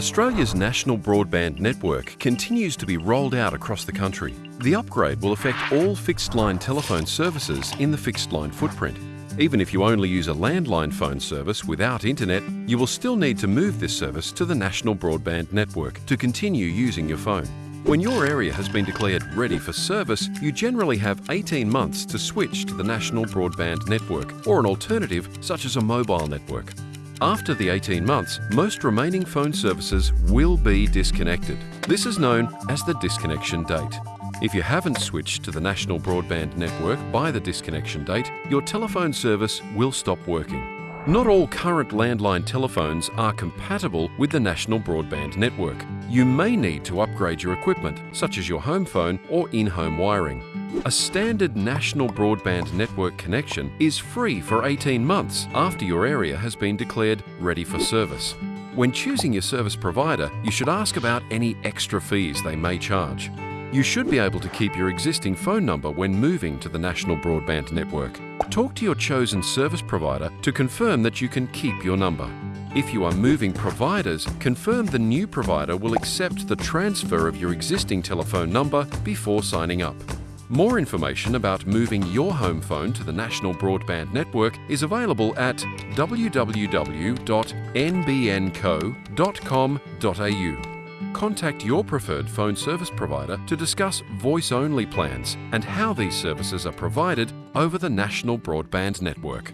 Australia's national broadband network continues to be rolled out across the country. The upgrade will affect all fixed line telephone services in the fixed line footprint. Even if you only use a landline phone service without internet, you will still need to move this service to the national broadband network to continue using your phone. When your area has been declared ready for service, you generally have 18 months to switch to the national broadband network or an alternative such as a mobile network. After the 18 months, most remaining phone services will be disconnected. This is known as the disconnection date. If you haven't switched to the national broadband network by the disconnection date, your telephone service will stop working. Not all current landline telephones are compatible with the national broadband network. You may need to upgrade your equipment, such as your home phone or in-home wiring. A standard national broadband network connection is free for 18 months after your area has been declared ready for service. When choosing your service provider, you should ask about any extra fees they may charge. You should be able to keep your existing phone number when moving to the national broadband network. Talk to your chosen service provider to confirm that you can keep your number. If you are moving providers, confirm the new provider will accept the transfer of your existing telephone number before signing up. More information about moving your home phone to the National Broadband Network is available at www.nbnco.com.au. Contact your preferred phone service provider to discuss voice-only plans and how these services are provided over the National Broadband Network.